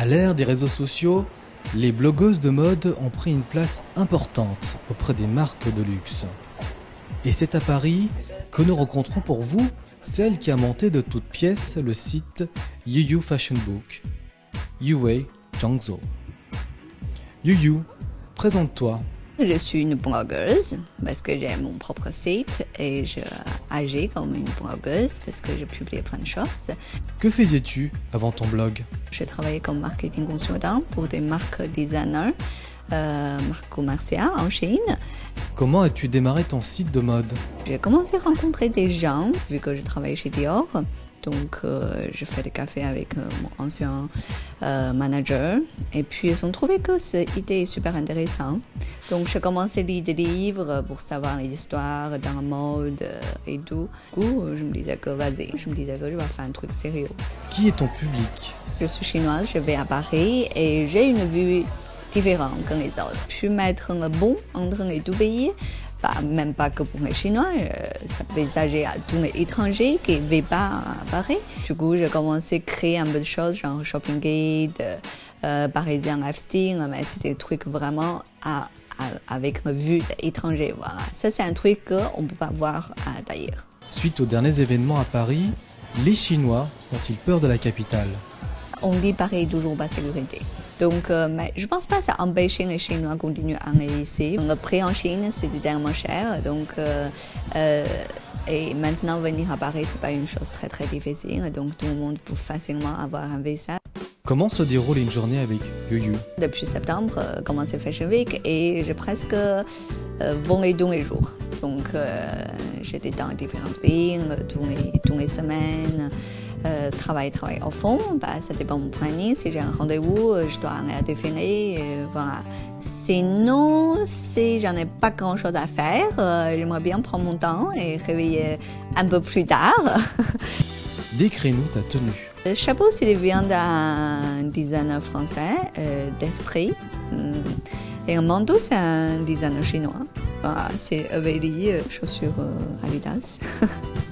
À l'ère des réseaux sociaux, les blogueuses de mode ont pris une place importante auprès des marques de luxe. Et c'est à Paris que nous rencontrons pour vous celle qui a monté de toutes pièces le site Yuyu Fashion Book, Yue Zhangzhou. Yuyu, présente-toi. Je suis une blogueuse parce que j'ai mon propre site et je agis comme une blogueuse parce que je publie plein de choses. Que faisais-tu avant ton blog? J'ai travaillé comme marketing consultant pour des marques designers, euh, marques commerciales en Chine. Comment as-tu démarré ton site de mode? J'ai commencé à rencontrer des gens vu que je travaillais chez Dior. Donc, euh, je fais des cafés avec euh, mon ancien euh, manager. Et puis, ils ont trouvé que cette idée est super intéressante. Donc, j'ai commencé à lire des livres pour savoir l'histoire dans la mode et tout. Du coup, je me disais que vas-y, je me disais que je vais faire un truc sérieux. Qui est ton public? Je suis chinoise, je vais à Paris et j'ai une vue différente que les autres. Je peux mettre un bon entre les deux pays pas, même pas que pour les Chinois, euh, ça peut s'agir à tous les étrangers qui ne vivent pas à Paris. Du coup, j'ai commencé à créer un peu de choses, genre Shopping Guide, euh, Parisien Lifestyle, mais c'était des trucs vraiment à, à, avec une vue étrangère. Voilà. Ça, c'est un truc qu'on ne peut pas voir d'ailleurs. Suite aux derniers événements à Paris, les Chinois ont-ils peur de la capitale? On dit Paris toujours pas sécurité. Donc, euh, mais je pense pas que ça empêche les Chinois de continuer à aller ici. Le prix en Chine, c'est tellement cher. Donc, euh, euh, et maintenant, venir à Paris, c'est pas une chose très très difficile. Donc, tout le monde peut facilement avoir un visa. Comment se déroule une journée avec Yuyu Depuis septembre, euh, commence Fashion Week? Et j'ai presque euh, volé tous les jours. Donc, euh, j'étais dans différentes villes tous les, tous les semaines. Euh, travailler, travailler au fond, bah, ça dépend de mon planning. Si j'ai un rendez-vous, je dois aller à définir. Et voilà. Sinon, si j'en ai pas grand-chose à faire, euh, j'aimerais bien prendre mon temps et réveiller un peu plus tard. Décris-nous ta tenue. Le chapeau, c'est vient d'un designer français, euh, d'Estrie. Et un manteau, c'est un designer chinois. Voilà, c'est Aveli, chaussures euh, Adidas.